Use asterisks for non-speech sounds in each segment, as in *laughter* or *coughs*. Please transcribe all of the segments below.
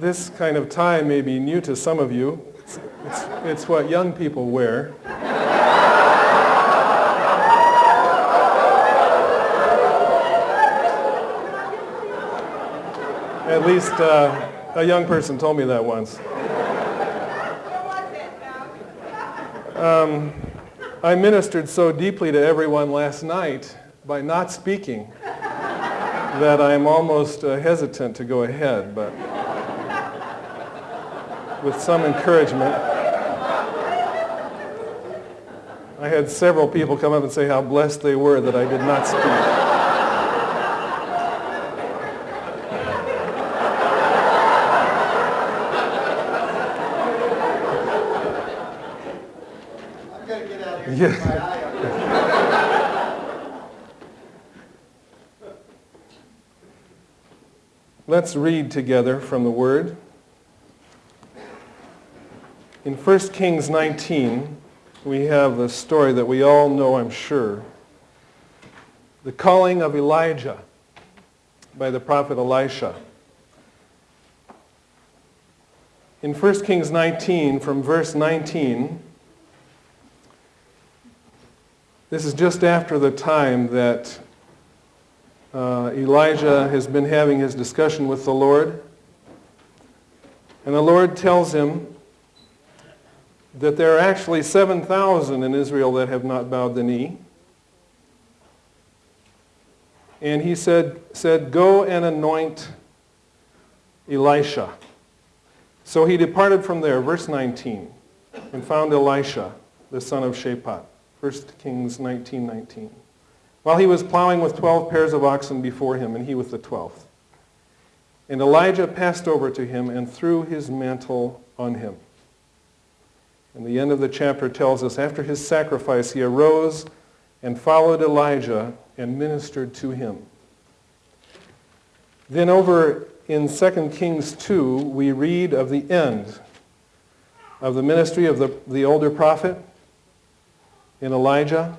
This kind of tie may be new to some of you. It's, it's, it's what young people wear. At least uh, a young person told me that once. Um, I ministered so deeply to everyone last night by not speaking that I'm almost uh, hesitant to go ahead, but with some encouragement. I had several people come up and say how blessed they were that I did not speak. Yeah. Let's read together from the Word. In 1 Kings 19, we have the story that we all know, I'm sure. The calling of Elijah by the prophet Elisha. In 1 Kings 19, from verse 19, this is just after the time that uh, Elijah has been having his discussion with the Lord. And the Lord tells him that there are actually 7,000 in Israel that have not bowed the knee. And he said, said, Go and anoint Elisha. So he departed from there, verse 19, and found Elisha, the son of Shaphat. 1 Kings 19, 19. While he was plowing with 12 pairs of oxen before him, and he with the 12th. And Elijah passed over to him and threw his mantle on him. And the end of the chapter tells us, after his sacrifice, he arose and followed Elijah and ministered to him. Then over in 2 Kings 2, we read of the end of the ministry of the, the older prophet in Elijah.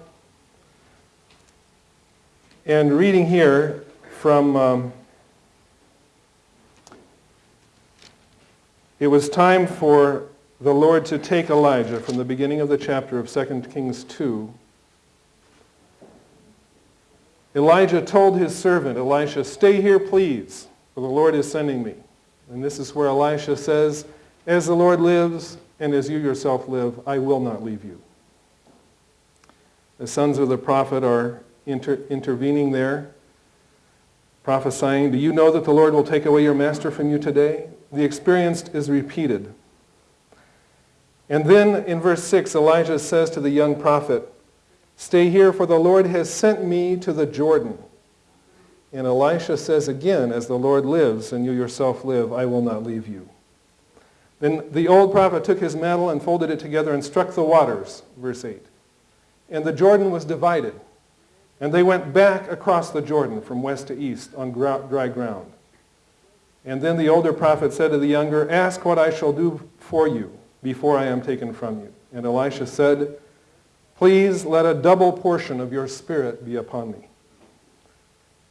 And reading here from, um, it was time for the Lord to take Elijah from the beginning of the chapter of 2 Kings 2. Elijah told his servant, Elisha, stay here please, for the Lord is sending me. And this is where Elisha says, as the Lord lives and as you yourself live, I will not leave you. The sons of the prophet are inter intervening there, prophesying, do you know that the Lord will take away your master from you today? The experience is repeated. And then in verse 6, Elijah says to the young prophet, Stay here, for the Lord has sent me to the Jordan. And Elisha says again, As the Lord lives and you yourself live, I will not leave you. Then the old prophet took his mantle and folded it together and struck the waters, verse 8 and the Jordan was divided. And they went back across the Jordan from west to east on dry ground. And then the older prophet said to the younger, Ask what I shall do for you before I am taken from you. And Elisha said, Please let a double portion of your spirit be upon me.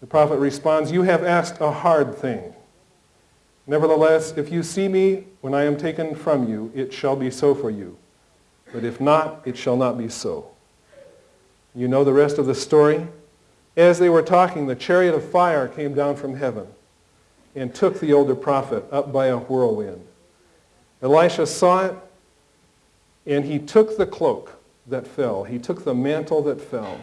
The prophet responds, You have asked a hard thing. Nevertheless, if you see me when I am taken from you, it shall be so for you. But if not, it shall not be so. You know the rest of the story? As they were talking, the chariot of fire came down from heaven and took the older prophet up by a whirlwind. Elisha saw it, and he took the cloak that fell. He took the mantle that fell.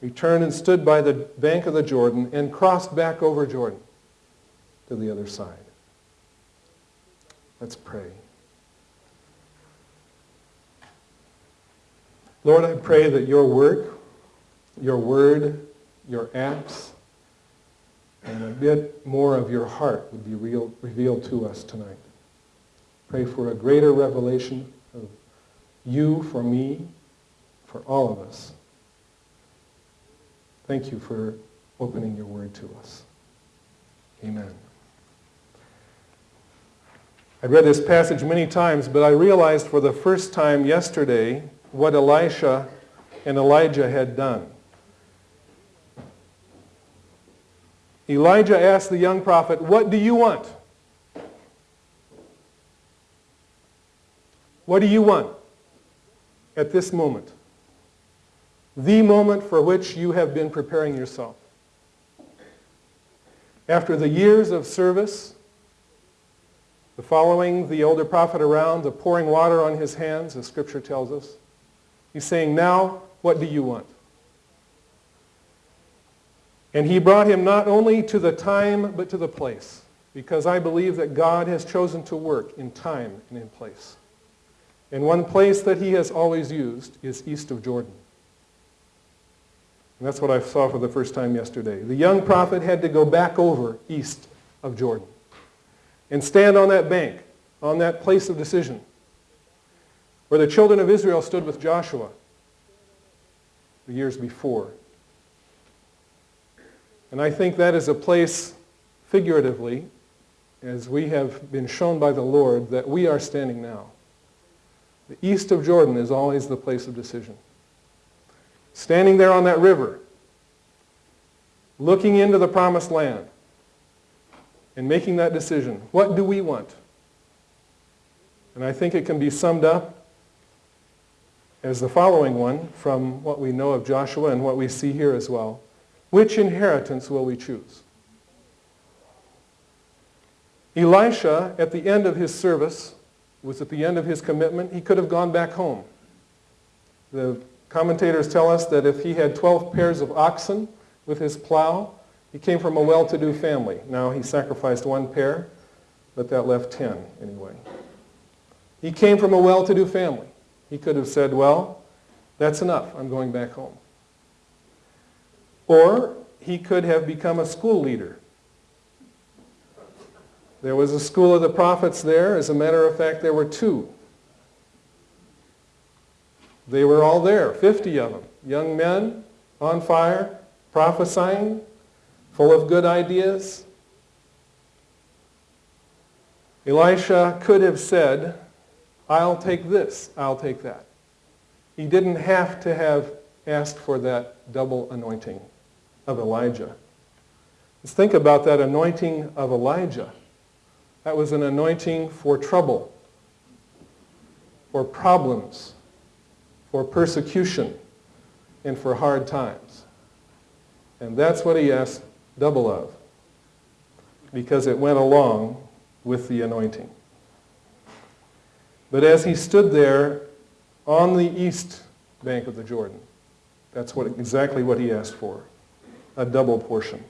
He turned and stood by the bank of the Jordan and crossed back over Jordan to the other side. Let's pray. Lord, I pray that your work, your word, your acts, and a bit more of your heart would be real, revealed to us tonight. Pray for a greater revelation of you for me, for all of us. Thank you for opening your word to us. Amen. I've read this passage many times, but I realized for the first time yesterday what Elisha and Elijah had done. Elijah asked the young prophet, what do you want? What do you want at this moment? The moment for which you have been preparing yourself. After the years of service, the following the older prophet around, the pouring water on his hands, as Scripture tells us, he's saying, now, what do you want? And he brought him not only to the time, but to the place, because I believe that God has chosen to work in time and in place. And one place that he has always used is east of Jordan. And that's what I saw for the first time yesterday. The young prophet had to go back over east of Jordan and stand on that bank, on that place of decision, where the children of Israel stood with Joshua the years before. And I think that is a place, figuratively, as we have been shown by the Lord, that we are standing now. The east of Jordan is always the place of decision. Standing there on that river, looking into the promised land, and making that decision. What do we want? And I think it can be summed up as the following one from what we know of Joshua and what we see here as well. Which inheritance will we choose? Elisha, at the end of his service, was at the end of his commitment. He could have gone back home. The commentators tell us that if he had 12 pairs of oxen with his plow, he came from a well-to-do family. Now he sacrificed one pair, but that left 10 anyway. He came from a well-to-do family. He could have said, well, that's enough. I'm going back home. Or he could have become a school leader. There was a school of the prophets there. As a matter of fact, there were two. They were all there, 50 of them. Young men on fire, prophesying, full of good ideas. Elisha could have said, I'll take this, I'll take that. He didn't have to have asked for that double anointing of Elijah. Let's think about that anointing of Elijah. That was an anointing for trouble, for problems, for persecution, and for hard times. And that's what he asked double of, because it went along with the anointing. But as he stood there on the east bank of the Jordan, that's what, exactly what he asked for a double portion.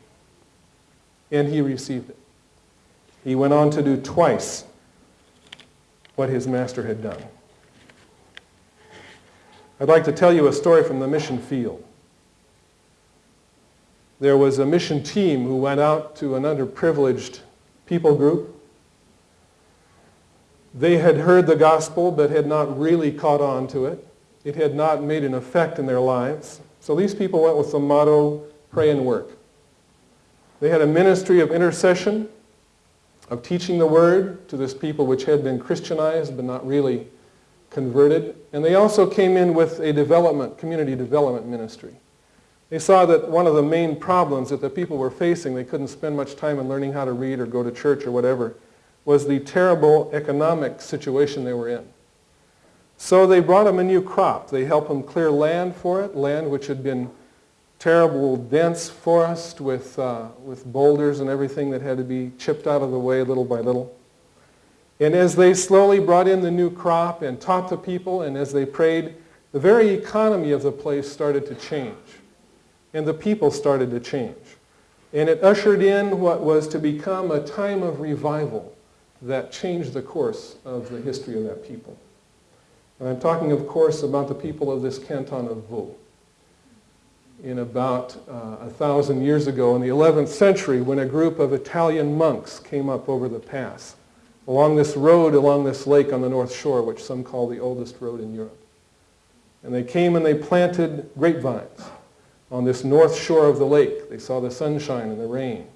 And he received it. He went on to do twice what his master had done. I'd like to tell you a story from the mission field. There was a mission team who went out to an underprivileged people group. They had heard the gospel but had not really caught on to it. It had not made an effect in their lives. So these people went with the motto, pray and work. They had a ministry of intercession, of teaching the word to this people which had been Christianized but not really converted. And they also came in with a development, community development ministry. They saw that one of the main problems that the people were facing, they couldn't spend much time in learning how to read or go to church or whatever, was the terrible economic situation they were in. So they brought them a new crop. They helped them clear land for it, land which had been terrible dense forest with, uh, with boulders and everything that had to be chipped out of the way little by little. And as they slowly brought in the new crop and taught the people, and as they prayed, the very economy of the place started to change. And the people started to change. And it ushered in what was to become a time of revival that changed the course of the history of that people. And I'm talking, of course, about the people of this canton of Vaud in about uh, a thousand years ago in the 11th century when a group of Italian monks came up over the pass along this road along this lake on the north shore, which some call the oldest road in Europe. And they came and they planted grapevines on this north shore of the lake. They saw the sunshine and the rain.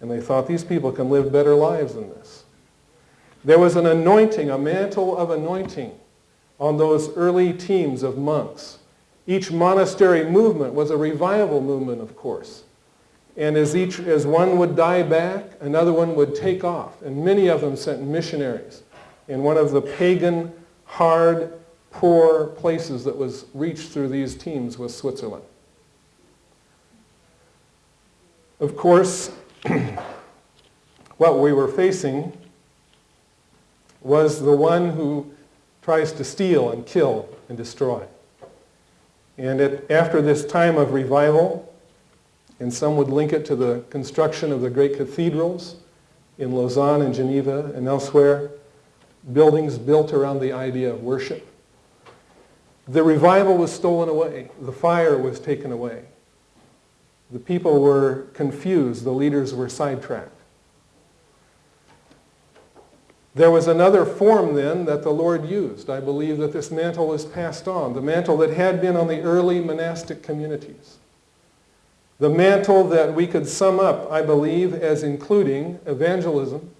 And they thought, these people can live better lives than this. There was an anointing, a mantle of anointing on those early teams of monks each monastery movement was a revival movement, of course. And as, each, as one would die back, another one would take off. And many of them sent missionaries in one of the pagan hard, poor places that was reached through these teams was Switzerland. Of course, *clears throat* what we were facing was the one who tries to steal and kill and destroy. And it, after this time of revival, and some would link it to the construction of the great cathedrals in Lausanne and Geneva and elsewhere, buildings built around the idea of worship. The revival was stolen away. The fire was taken away. The people were confused. The leaders were sidetracked. There was another form then that the Lord used. I believe that this mantle was passed on, the mantle that had been on the early monastic communities. The mantle that we could sum up, I believe, as including evangelism,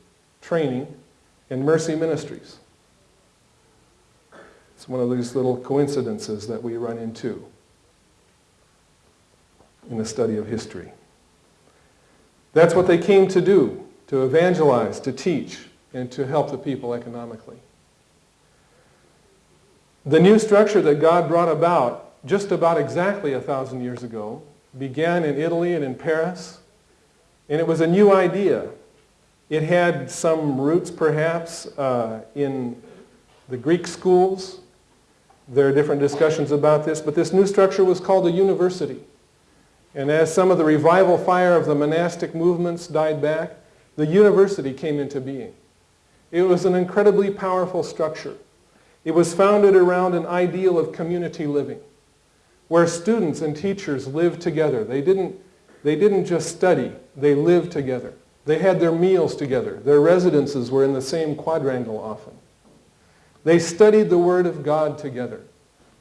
training, and mercy ministries. It's one of these little coincidences that we run into in the study of history. That's what they came to do, to evangelize, to teach, and to help the people economically. The new structure that God brought about just about exactly a thousand years ago began in Italy and in Paris, and it was a new idea. It had some roots perhaps uh, in the Greek schools, there are different discussions about this, but this new structure was called a university. And as some of the revival fire of the monastic movements died back, the university came into being. It was an incredibly powerful structure. It was founded around an ideal of community living, where students and teachers lived together. They didn't, they didn't just study, they lived together. They had their meals together. Their residences were in the same quadrangle often. They studied the Word of God together.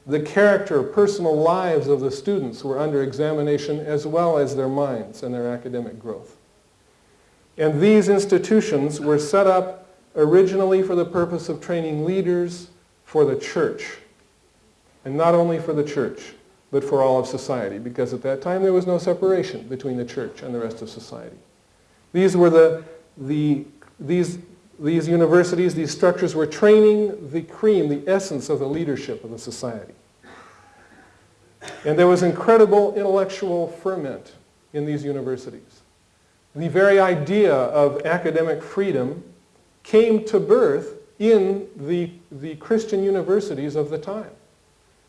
The character, personal lives of the students were under examination as well as their minds and their academic growth. And these institutions were set up originally for the purpose of training leaders for the church. And not only for the church, but for all of society, because at that time there was no separation between the church and the rest of society. These were the, the these these universities, these structures were training the cream, the essence of the leadership of the society. And there was incredible intellectual ferment in these universities. The very idea of academic freedom came to birth in the, the Christian universities of the time.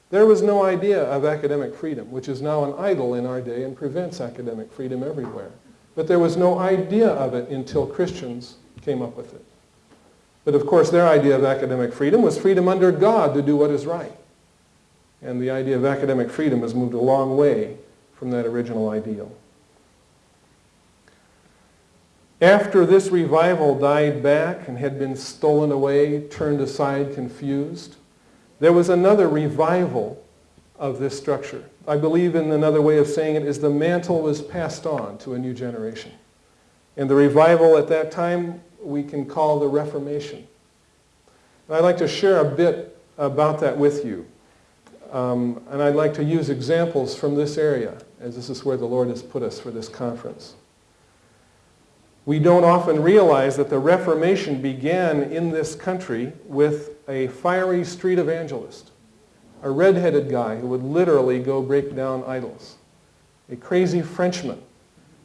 There was no idea of academic freedom, which is now an idol in our day and prevents academic freedom everywhere. But there was no idea of it until Christians came up with it. But of course, their idea of academic freedom was freedom under God to do what is right. And the idea of academic freedom has moved a long way from that original ideal. After this revival died back and had been stolen away, turned aside, confused, there was another revival of this structure. I believe in another way of saying it is the mantle was passed on to a new generation. And the revival at that time we can call the Reformation. And I'd like to share a bit about that with you. Um, and I'd like to use examples from this area, as this is where the Lord has put us for this conference. We don't often realize that the Reformation began in this country with a fiery street evangelist, a red-headed guy who would literally go break down idols, a crazy Frenchman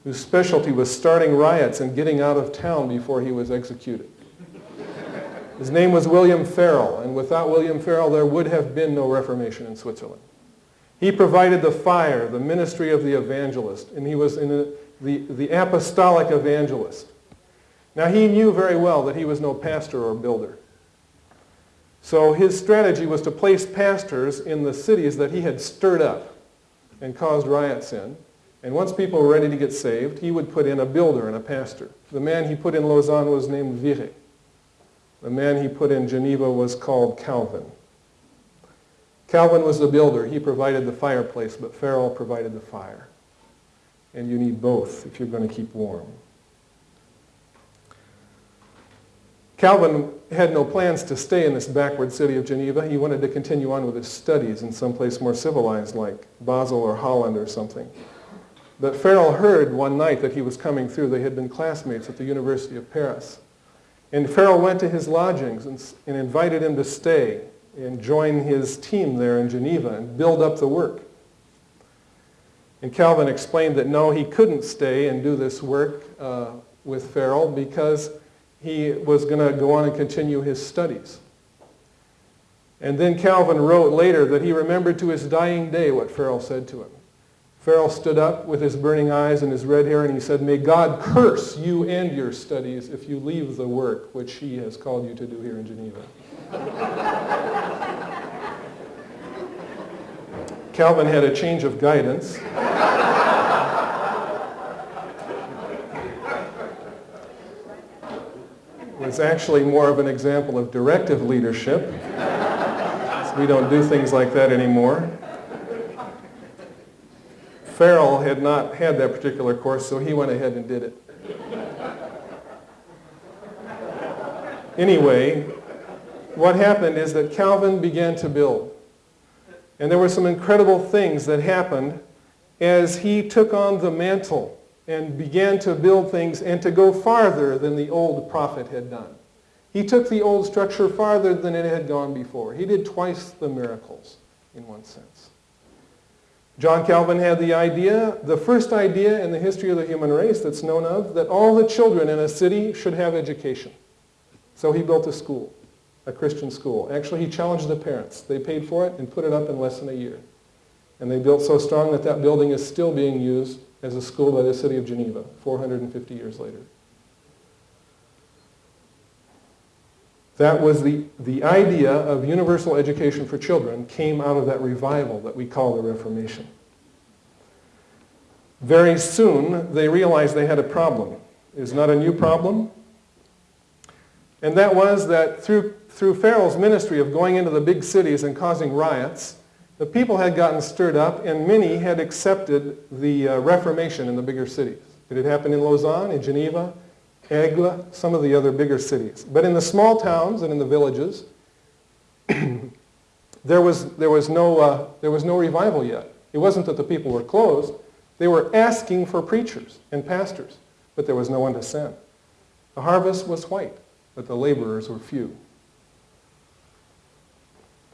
whose specialty was starting riots and getting out of town before he was executed. His name was William Farel, and without William Farel, there would have been no Reformation in Switzerland. He provided the fire, the ministry of the evangelist, and he was in a, the, the apostolic evangelist. Now, he knew very well that he was no pastor or builder. So his strategy was to place pastors in the cities that he had stirred up and caused riots in, and once people were ready to get saved, he would put in a builder and a pastor. The man he put in Lausanne was named Viret. The man he put in Geneva was called Calvin. Calvin was the builder. He provided the fireplace, but Farel provided the fire. And you need both if you're going to keep warm. Calvin had no plans to stay in this backward city of Geneva. He wanted to continue on with his studies in some place more civilized like Basel or Holland or something. But Farel heard one night that he was coming through. They had been classmates at the University of Paris. And Farel went to his lodgings and, and invited him to stay and join his team there in Geneva and build up the work. And Calvin explained that no, he couldn't stay and do this work uh, with Farel because he was going to go on and continue his studies. And then Calvin wrote later that he remembered to his dying day what Farel said to him. Farel stood up with his burning eyes and his red hair and he said, May God curse you and your studies if you leave the work which he has called you to do here in Geneva. *laughs* Calvin had a change of guidance. was actually more of an example of directive leadership. We don't do things like that anymore. Farel had not had that particular course, so he went ahead and did it. Anyway, what happened is that Calvin began to build. And there were some incredible things that happened as he took on the mantle and began to build things and to go farther than the old prophet had done. He took the old structure farther than it had gone before. He did twice the miracles in one sense. John Calvin had the idea, the first idea in the history of the human race that's known of, that all the children in a city should have education. So he built a school, a Christian school. Actually, he challenged the parents. They paid for it and put it up in less than a year. And they built so strong that that building is still being used as a school by the city of Geneva 450 years later. That was the, the idea of universal education for children came out of that revival that we call the Reformation. Very soon, they realized they had a problem. It's not a new problem. And that was that through, through Farel's ministry of going into the big cities and causing riots, the people had gotten stirred up and many had accepted the uh, Reformation in the bigger cities. It had happened in Lausanne, in Geneva, Aigle, some of the other bigger cities. But in the small towns and in the villages, *clears throat* there, was, there, was no, uh, there was no revival yet. It wasn't that the people were closed. They were asking for preachers and pastors, but there was no one to send. The harvest was white, but the laborers were few.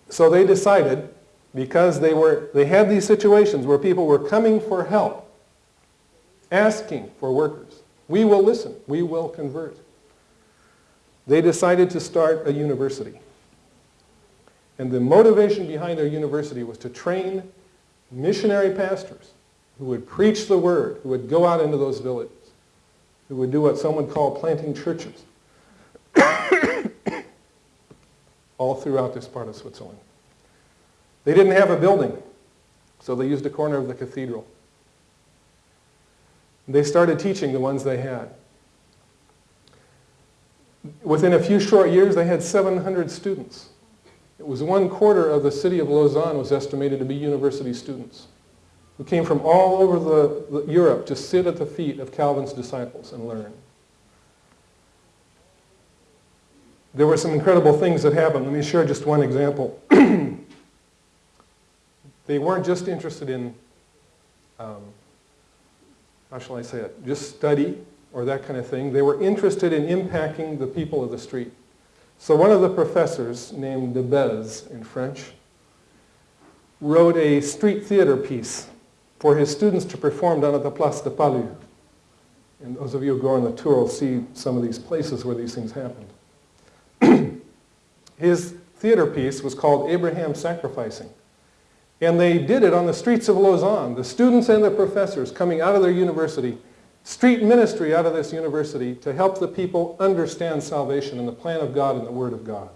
So they decided, because they, were, they had these situations where people were coming for help, asking for workers, we will listen. We will convert. They decided to start a university. And the motivation behind their university was to train missionary pastors who would preach the word, who would go out into those villages, who would do what someone called planting churches *coughs* all throughout this part of Switzerland. They didn't have a building, so they used a corner of the cathedral. They started teaching the ones they had. Within a few short years, they had 700 students. It was one quarter of the city of Lausanne was estimated to be university students who came from all over the, the, Europe to sit at the feet of Calvin's disciples and learn. There were some incredible things that happened. Let me share just one example. *clears throat* they weren't just interested in um, how shall I say it, just study or that kind of thing. They were interested in impacting the people of the street. So one of the professors, named de Bèze in French, wrote a street theater piece for his students to perform down at the Place de Palud. And those of you who go on the tour will see some of these places where these things happened. His theater piece was called Abraham Sacrificing. And they did it on the streets of Lausanne, the students and the professors coming out of their university, street ministry out of this university to help the people understand salvation and the plan of God and the Word of God.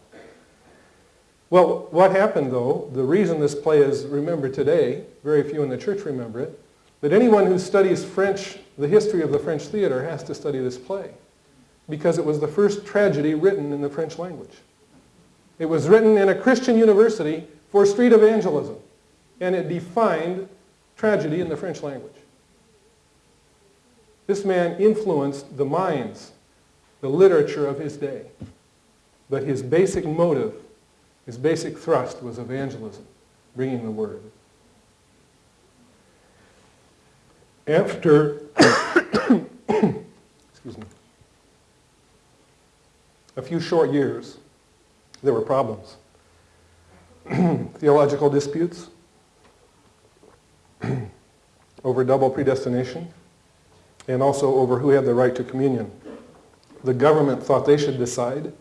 Well, what happened though, the reason this play is remembered today, very few in the church remember it, but anyone who studies French, the history of the French theater has to study this play because it was the first tragedy written in the French language. It was written in a Christian university for street evangelism and it defined tragedy in the French language. This man influenced the minds, the literature of his day. But his basic motive, his basic thrust was evangelism, bringing the word. After, *coughs* excuse me, a few short years, there were problems. *clears throat* theological disputes *clears throat* over double predestination and also over who had the right to communion. The government thought they should decide.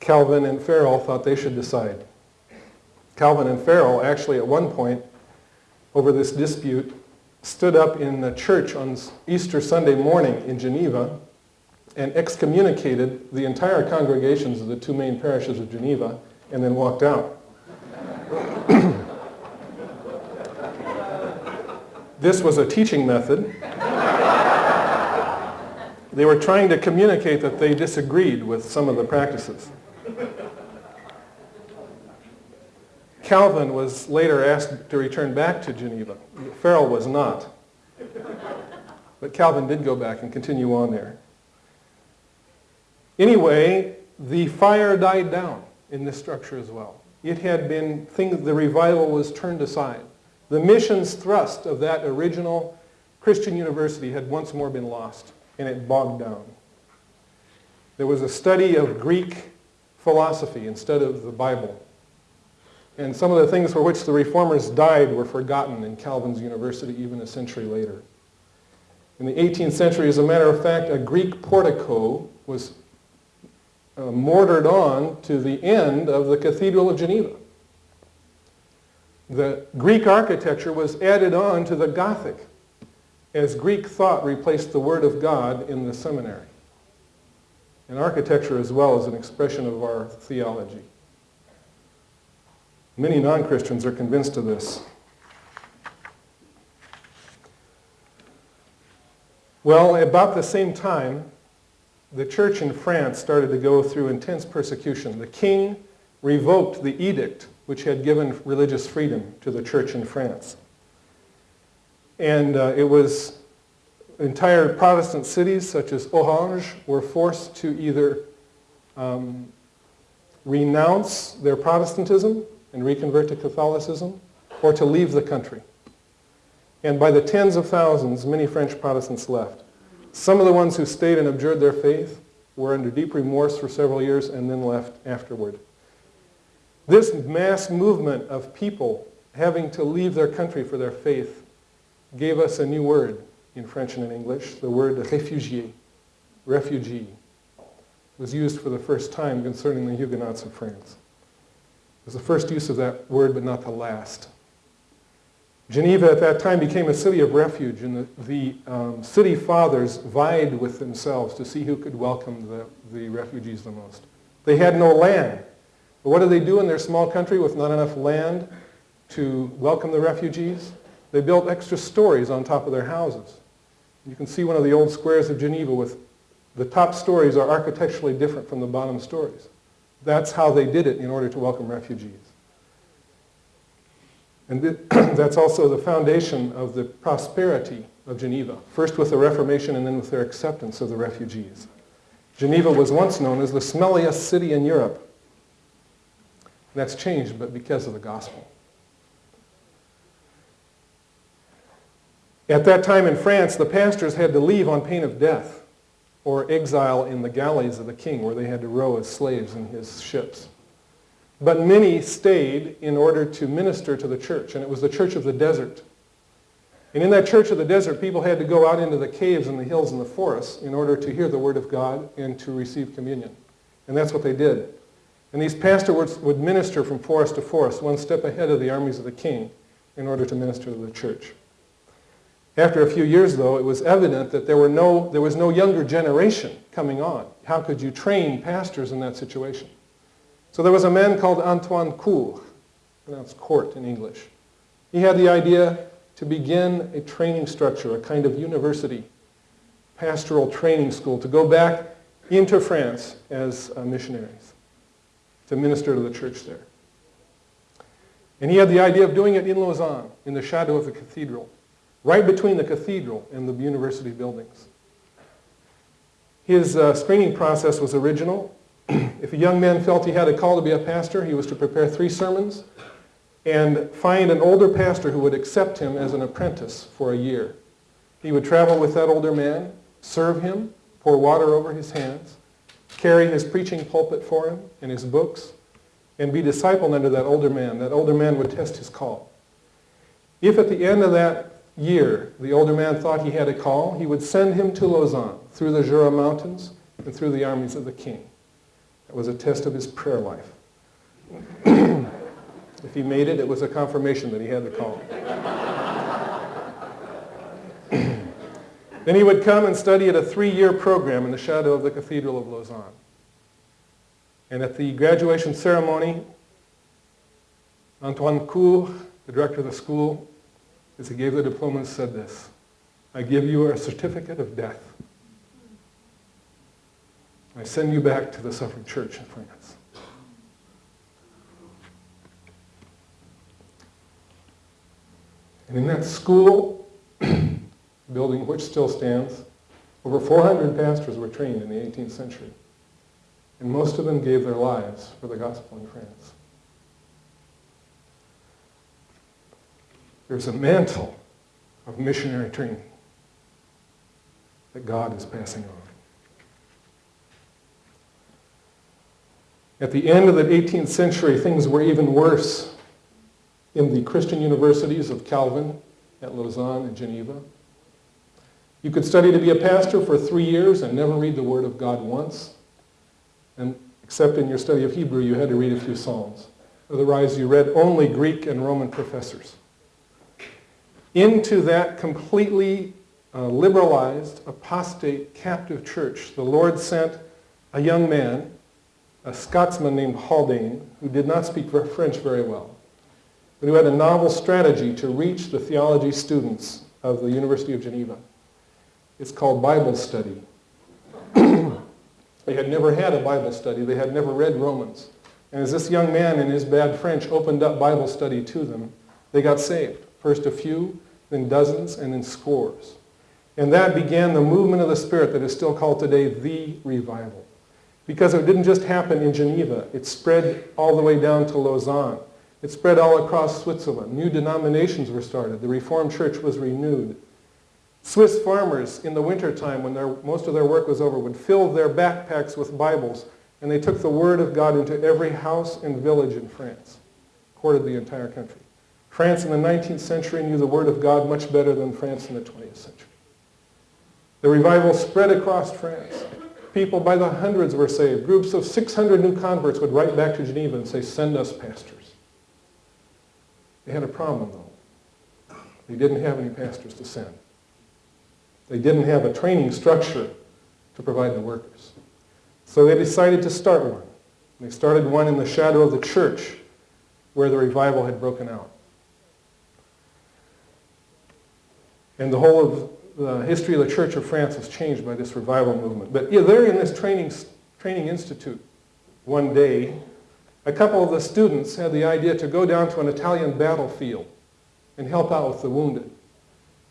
Calvin and Farel thought they should decide. Calvin and Farel actually at one point over this dispute stood up in the church on Easter Sunday morning in Geneva and excommunicated the entire congregations of the two main parishes of Geneva and then walked out. *coughs* this was a teaching method. they were trying to communicate that they disagreed with some of the practices. Calvin was later asked to return back to Geneva. Farel was not. But Calvin did go back and continue on there. Anyway, the fire died down in this structure as well. It had been, things, the revival was turned aside. The mission's thrust of that original Christian university had once more been lost, and it bogged down. There was a study of Greek philosophy instead of the Bible. And some of the things for which the reformers died were forgotten in Calvin's university even a century later. In the 18th century, as a matter of fact, a Greek portico was uh, mortared on to the end of the Cathedral of Geneva. The Greek architecture was added on to the Gothic as Greek thought replaced the Word of God in the seminary. And architecture as well is an expression of our theology. Many non-Christians are convinced of this. Well, about the same time, the church in France started to go through intense persecution. The king revoked the edict which had given religious freedom to the church in France. And uh, it was entire Protestant cities such as Orange were forced to either um, renounce their Protestantism and reconvert to Catholicism, or to leave the country. And by the tens of thousands, many French Protestants left. Some of the ones who stayed and abjured their faith were under deep remorse for several years and then left afterward. This mass movement of people having to leave their country for their faith gave us a new word in French and in English, the word réfugié, refugee, was used for the first time concerning the Huguenots of France It was the first use of that word, but not the last. Geneva at that time became a city of refuge, and the, the um, city fathers vied with themselves to see who could welcome the, the refugees the most. They had no land. But what did they do in their small country with not enough land to welcome the refugees? They built extra stories on top of their houses. You can see one of the old squares of Geneva with the top stories are architecturally different from the bottom stories. That's how they did it in order to welcome refugees. And *clears throat* that's also the foundation of the prosperity of Geneva, first with the Reformation and then with their acceptance of the refugees. Geneva was once known as the smelliest city in Europe. That's changed, but because of the gospel. At that time in France, the pastors had to leave on pain of death or exile in the galleys of the king where they had to row as slaves in his ships. But many stayed in order to minister to the church, and it was the church of the desert. And in that church of the desert, people had to go out into the caves and the hills and the forests in order to hear the word of God and to receive communion. And that's what they did. And these pastors would minister from forest to forest, one step ahead of the armies of the king, in order to minister to the church. After a few years, though, it was evident that there, were no, there was no younger generation coming on. How could you train pastors in that situation? So there was a man called Antoine Court, pronounced court in English. He had the idea to begin a training structure, a kind of university, pastoral training school, to go back into France as uh, missionaries, to minister to the church there. And he had the idea of doing it in Lausanne, in the shadow of the cathedral right between the cathedral and the university buildings. His uh, screening process was original. *clears throat* if a young man felt he had a call to be a pastor, he was to prepare three sermons and find an older pastor who would accept him as an apprentice for a year. He would travel with that older man, serve him, pour water over his hands, carry his preaching pulpit for him and his books, and be discipled under that older man. That older man would test his call. If at the end of that year the older man thought he had a call, he would send him to Lausanne through the Jura Mountains and through the armies of the king. That was a test of his prayer life. *clears throat* if he made it, it was a confirmation that he had the call. *clears throat* then he would come and study at a three-year program in the shadow of the Cathedral of Lausanne. And at the graduation ceremony, Antoine Court, the director of the school, as he gave the diploma, said this, I give you a certificate of death. I send you back to the suffering church in France. And in that school, *clears throat* building which still stands, over 400 pastors were trained in the 18th century. And most of them gave their lives for the gospel in France. There's a mantle of missionary training that God is passing on. At the end of the 18th century, things were even worse in the Christian universities of Calvin at Lausanne and Geneva. You could study to be a pastor for three years and never read the Word of God once. And except in your study of Hebrew, you had to read a few Psalms. Otherwise, you read only Greek and Roman professors into that completely uh, liberalized, apostate, captive church, the Lord sent a young man, a Scotsman named Haldane, who did not speak French very well, but who had a novel strategy to reach the theology students of the University of Geneva. It's called Bible study. *clears throat* they had never had a Bible study. They had never read Romans. And as this young man in his bad French opened up Bible study to them, they got saved. First a few, then dozens, and then scores. And that began the movement of the Spirit that is still called today the revival. Because it didn't just happen in Geneva. It spread all the way down to Lausanne. It spread all across Switzerland. New denominations were started. The Reformed Church was renewed. Swiss farmers in the wintertime, when their, most of their work was over, would fill their backpacks with Bibles, and they took the Word of God into every house and village in France, quartered the entire country. France in the 19th century knew the Word of God much better than France in the 20th century. The revival spread across France. People by the hundreds were saved. Groups of 600 new converts would write back to Geneva and say, send us pastors. They had a problem, though. They didn't have any pastors to send. They didn't have a training structure to provide the workers. So they decided to start one. They started one in the shadow of the church where the revival had broken out. And the whole of the history of the Church of France was changed by this revival movement. But yeah, there in this training, training institute one day, a couple of the students had the idea to go down to an Italian battlefield and help out with the wounded.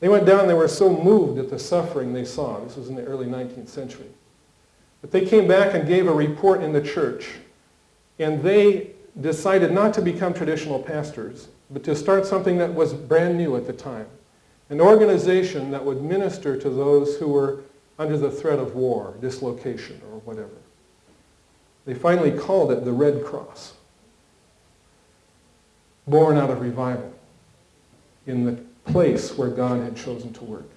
They went down, they were so moved at the suffering they saw. This was in the early 19th century. But they came back and gave a report in the church. And they decided not to become traditional pastors, but to start something that was brand new at the time an organization that would minister to those who were under the threat of war, dislocation, or whatever. They finally called it the Red Cross, born out of revival in the place where God had chosen to work.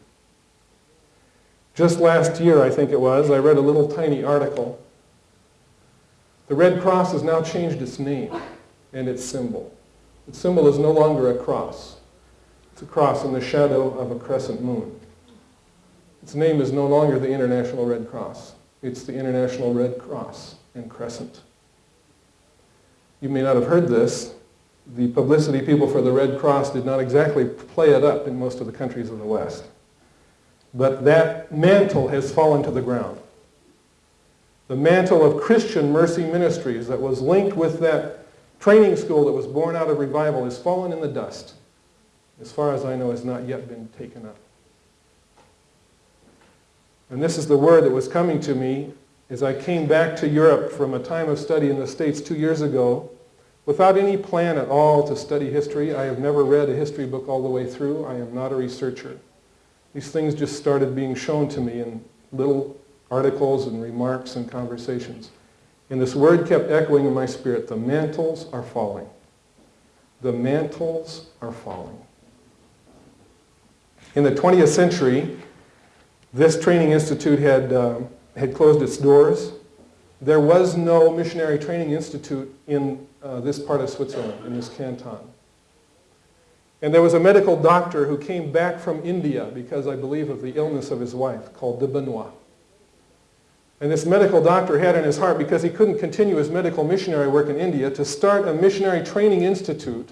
Just last year, I think it was, I read a little tiny article. The Red Cross has now changed its name and its symbol. Its symbol is no longer a cross. It's a cross in the shadow of a crescent moon. Its name is no longer the International Red Cross. It's the International Red Cross and Crescent. You may not have heard this. The publicity people for the Red Cross did not exactly play it up in most of the countries of the West. But that mantle has fallen to the ground. The mantle of Christian mercy ministries that was linked with that training school that was born out of revival has fallen in the dust as far as I know, has not yet been taken up. And this is the word that was coming to me as I came back to Europe from a time of study in the States two years ago without any plan at all to study history. I have never read a history book all the way through. I am not a researcher. These things just started being shown to me in little articles and remarks and conversations. And this word kept echoing in my spirit, the mantles are falling. The mantles are falling. In the 20th century, this training institute had, uh, had closed its doors. There was no missionary training institute in uh, this part of Switzerland, in this canton. And there was a medical doctor who came back from India because I believe of the illness of his wife called de Benoit. And this medical doctor had in his heart, because he couldn't continue his medical missionary work in India, to start a missionary training institute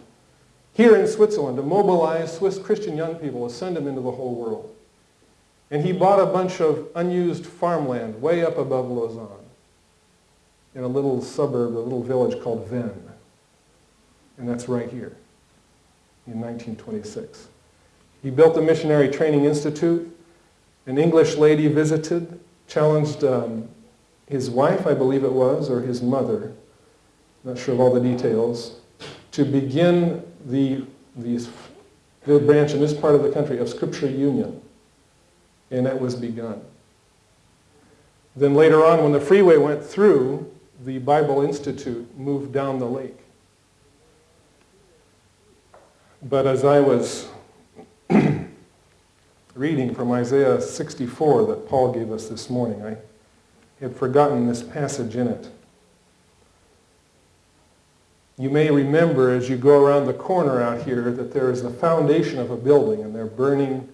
here in Switzerland to mobilize Swiss Christian young people to send them into the whole world. And he bought a bunch of unused farmland way up above Lausanne in a little suburb, a little village called Vennes. And that's right here in 1926. He built a missionary training institute. An English lady visited challenged um, his wife, I believe it was, or his mother, not sure of all the details, to begin the, the, the branch in this part of the country of Scripture Union. And that was begun. Then later on, when the freeway went through, the Bible Institute moved down the lake. But as I was *clears throat* reading from Isaiah 64 that Paul gave us this morning. I had forgotten this passage in it. You may remember as you go around the corner out here that there is the foundation of a building and they're burning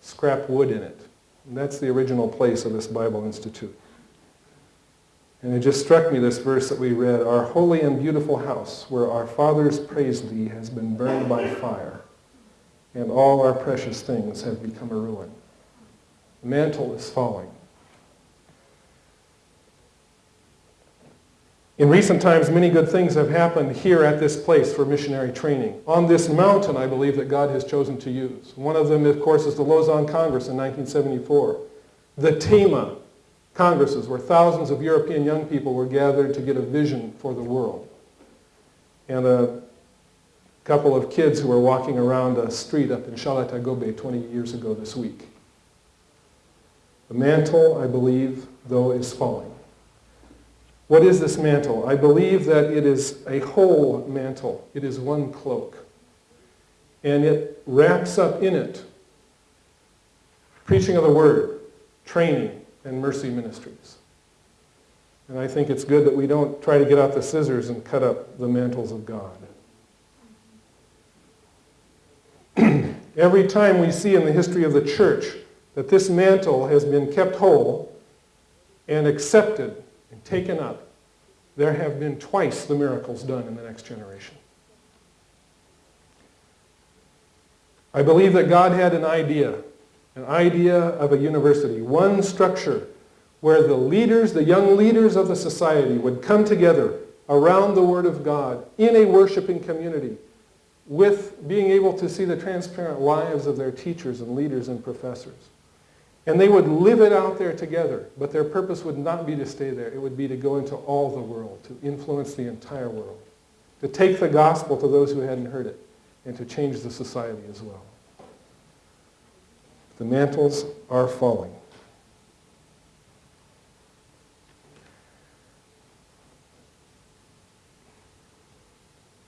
scrap wood in it. And that's the original place of this Bible Institute. And it just struck me, this verse that we read, Our holy and beautiful house, where our fathers praised thee, has been burned by fire and all our precious things have become a ruin. The mantle is falling. In recent times, many good things have happened here at this place for missionary training. On this mountain, I believe that God has chosen to use. One of them, of course, is the Lausanne Congress in 1974. The TEMA Congresses, where thousands of European young people were gathered to get a vision for the world. And a couple of kids who were walking around a street up in Chalet-à-Gobet 20 years ago this week. The mantle, I believe, though, is falling. What is this mantle? I believe that it is a whole mantle. It is one cloak. And it wraps up in it preaching of the word, training, and mercy ministries. And I think it's good that we don't try to get out the scissors and cut up the mantles of God. *clears throat* Every time we see in the history of the church that this mantle has been kept whole and accepted and taken up, there have been twice the miracles done in the next generation. I believe that God had an idea, an idea of a university, one structure where the leaders, the young leaders of the society would come together around the Word of God in a worshiping community with being able to see the transparent lives of their teachers and leaders and professors. And they would live it out there together, but their purpose would not be to stay there. It would be to go into all the world, to influence the entire world, to take the gospel to those who hadn't heard it, and to change the society as well. The mantles are falling.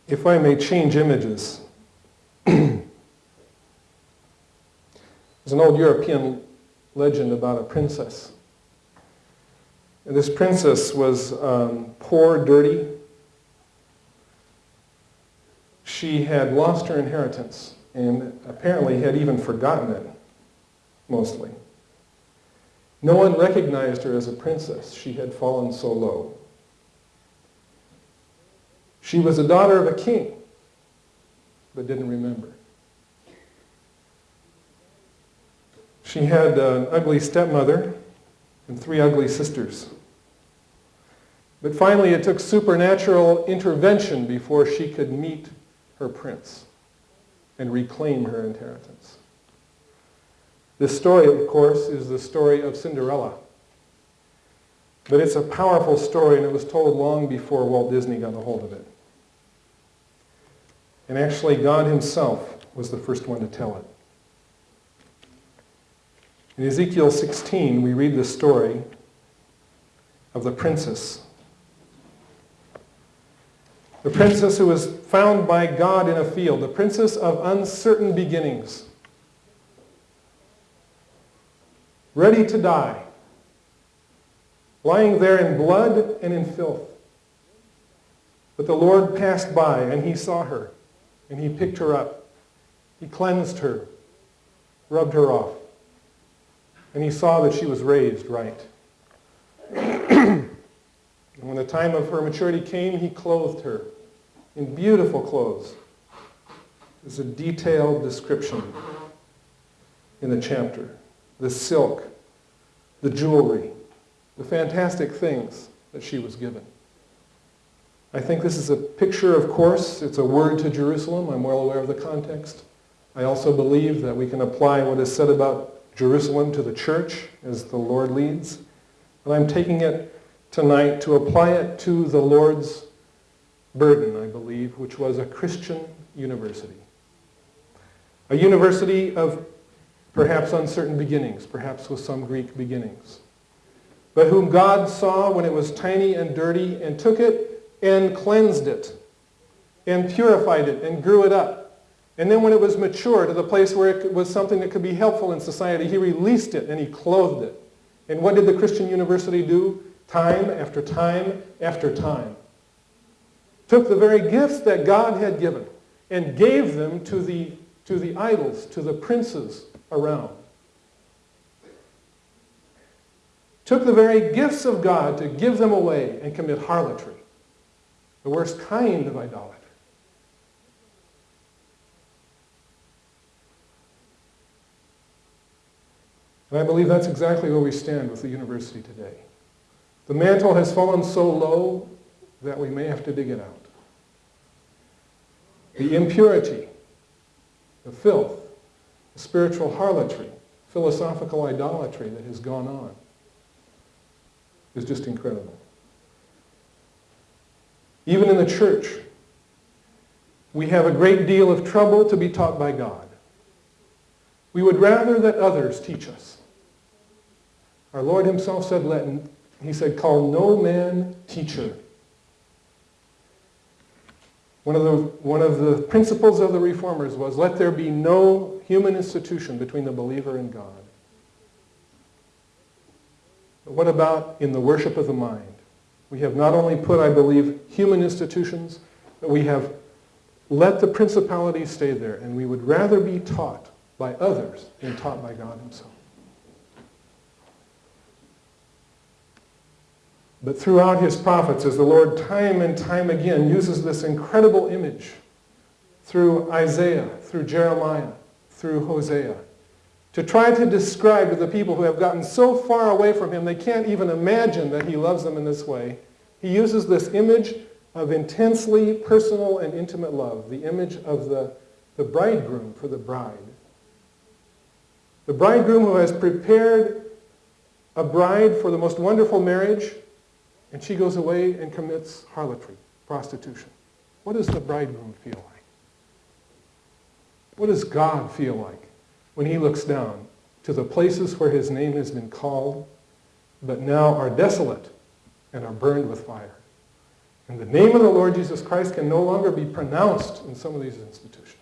if I may change images, *clears throat* there's an old European legend about a princess. And this princess was um, poor, dirty. She had lost her inheritance and apparently had even forgotten it, mostly. No one recognized her as a princess. She had fallen so low. She was a daughter of a king, but didn't remember. She had an ugly stepmother and three ugly sisters. But finally, it took supernatural intervention before she could meet her prince and reclaim her inheritance. This story, of course, is the story of Cinderella. But it's a powerful story, and it was told long before Walt Disney got a hold of it. And actually, God himself was the first one to tell it. In Ezekiel 16, we read the story of the princess The princess who was found by God in a field, the princess of uncertain beginnings, ready to die, lying there in blood and in filth. But the Lord passed by and he saw her and he picked her up. He cleansed her, rubbed her off, and he saw that she was raised right. *clears throat* and when the time of her maturity came, he clothed her in beautiful clothes. There's a detailed description in the chapter. The silk, the jewelry, the fantastic things that she was given. I think this is a picture, of course. It's a word to Jerusalem. I'm well aware of the context. I also believe that we can apply what is said about Jerusalem to the church as the Lord leads. But I'm taking it tonight to apply it to the Lord's burden, I believe, which was a Christian university. A university of perhaps uncertain beginnings, perhaps with some Greek beginnings, but whom God saw when it was tiny and dirty and took it and cleansed it and purified it and grew it up. And then when it was mature to the place where it was something that could be helpful in society, he released it and he clothed it. And what did the Christian university do? Time after time after time. Took the very gifts that God had given and gave them to the, to the idols, to the princes around. Took the very gifts of God to give them away and commit harlotry, the worst kind of idolatry. And I believe that's exactly where we stand with the university today. The mantle has fallen so low that we may have to dig it out. The impurity, the filth, the spiritual harlotry, philosophical idolatry that has gone on is just incredible. Even in the church, we have a great deal of trouble to be taught by God. We would rather that others teach us. Our Lord himself said, let, he said, call no man teacher. One of, the, one of the principles of the reformers was, let there be no human institution between the believer and God. But what about in the worship of the mind? We have not only put, I believe, human institutions, but we have let the principalities stay there, and we would rather be taught by others than taught by God himself. But throughout his prophets, as the Lord time and time again uses this incredible image through Isaiah, through Jeremiah, through Hosea, to try to describe to the people who have gotten so far away from him they can't even imagine that he loves them in this way, he uses this image of intensely personal and intimate love, the image of the, the bridegroom for the bride. The bridegroom who has prepared a bride for the most wonderful marriage and she goes away and commits harlotry, prostitution. What does the bridegroom feel like? What does God feel like when he looks down to the places where his name has been called, but now are desolate and are burned with fire? And the name of the Lord Jesus Christ can no longer be pronounced in some of these institutions.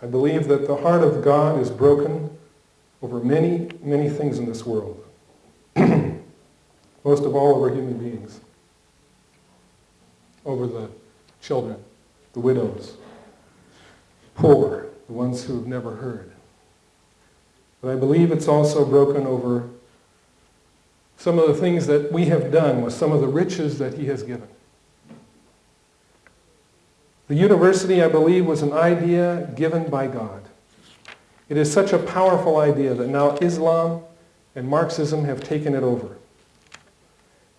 I believe that the heart of God is broken over many, many things in this world. *clears throat* Most of all over human beings. Over the children, the widows, poor, the ones who've never heard. But I believe it's also broken over some of the things that we have done with some of the riches that he has given. The university, I believe, was an idea given by God. It is such a powerful idea that now Islam and Marxism have taken it over.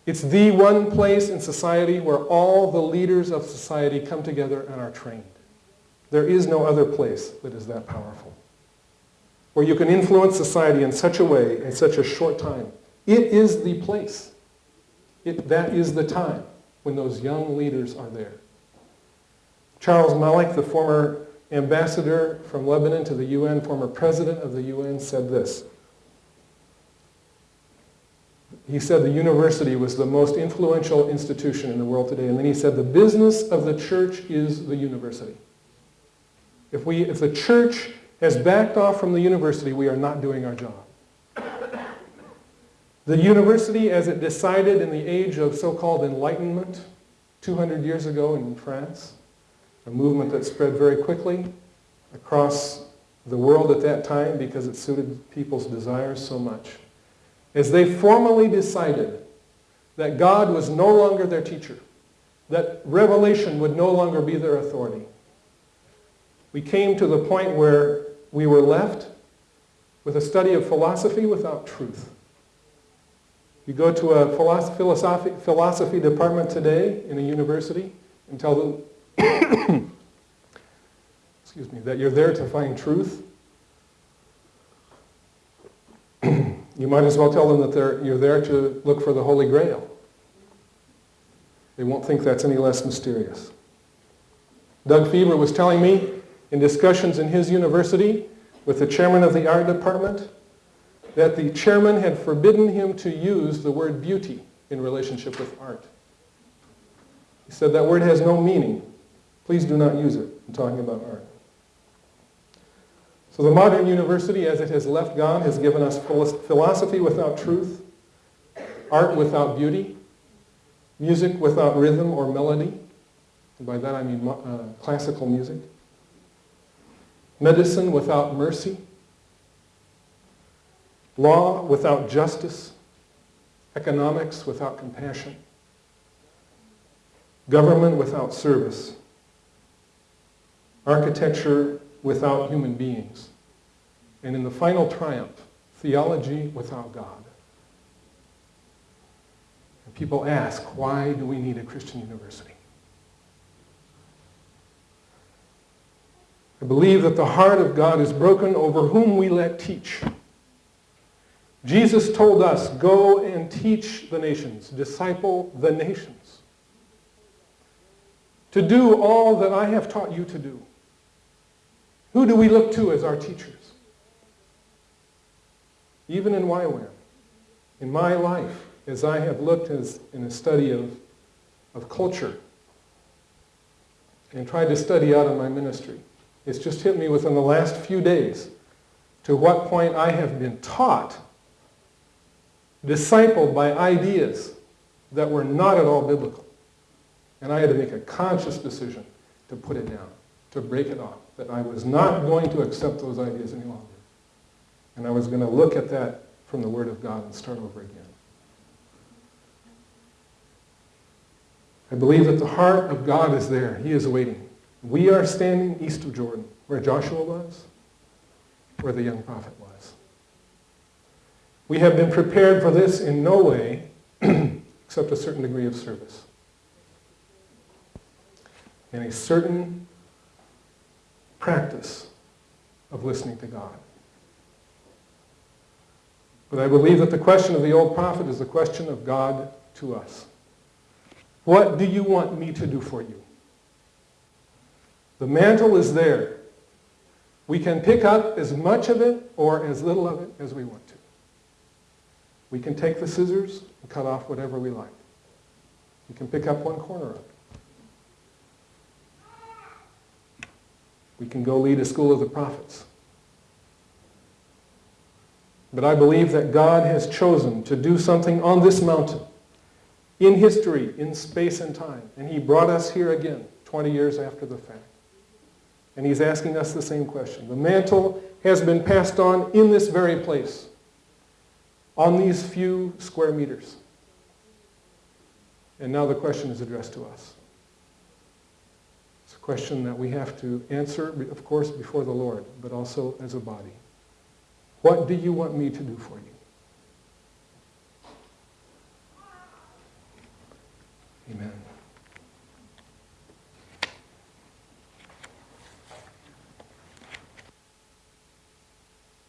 It's the one place in society where all the leaders of society come together and are trained. There is no other place that is that powerful. Where you can influence society in such a way, in such a short time. It is the place. It, that is the time when those young leaders are there. Charles Malik, the former ambassador from Lebanon to the UN, former president of the UN, said this. he said the university was the most influential institution in the world today. And then he said the business of the church is the university. If, we, if the church has backed off from the university, we are not doing our job. The university, as it decided in the age of so-called enlightenment 200 years ago in France, a movement that spread very quickly across the world at that time because it suited people's desires so much, as they formally decided that God was no longer their teacher, that revelation would no longer be their authority. We came to the point where we were left with a study of philosophy without truth. You go to a philosophy, department today in a university and tell them, *coughs* excuse me, that you're there to find truth. *coughs* you might as well tell them that you're there to look for the Holy Grail. They won't think that's any less mysterious. Doug Feaver was telling me in discussions in his university with the chairman of the art department that the chairman had forbidden him to use the word beauty in relationship with art. He said that word has no meaning. Please do not use it in talking about art. So the modern university, as it has left God, has given us philosophy without truth, art without beauty, music without rhythm or melody, and by that I mean uh, classical music, medicine without mercy, Law without justice, economics without compassion, government without service, architecture without human beings, and in the final triumph, theology without God. And people ask, why do we need a Christian university? I believe that the heart of God is broken over whom we let teach. Jesus told us, go and teach the nations, disciple the nations. To do all that I have taught you to do. Who do we look to as our teachers? Even in YWAM, in my life, as I have looked as, in a study of, of culture and tried to study out of my ministry, it's just hit me within the last few days to what point I have been taught discipled by ideas that were not at all biblical. And I had to make a conscious decision to put it down, to break it off, that I was not going to accept those ideas any longer. And I was going to look at that from the Word of God and start over again. I believe that the heart of God is there. He is waiting. We are standing east of Jordan, where Joshua was, where the young prophet was. We have been prepared for this in no way *clears throat* except a certain degree of service. And a certain practice of listening to God. But I believe that the question of the old prophet is the question of God to us. What do you want me to do for you? The mantle is there. We can pick up as much of it or as little of it as we want to. We can take the scissors and cut off whatever we like. We can pick up one corner of it. We can go lead a school of the prophets. But I believe that God has chosen to do something on this mountain, in history, in space and time. And he brought us here again, 20 years after the fact. And he's asking us the same question. The mantle has been passed on in this very place on these few square meters. And now the question is addressed to us question that we have to answer, of course, before the Lord, but also as a body. What do you want me to do for you? Amen.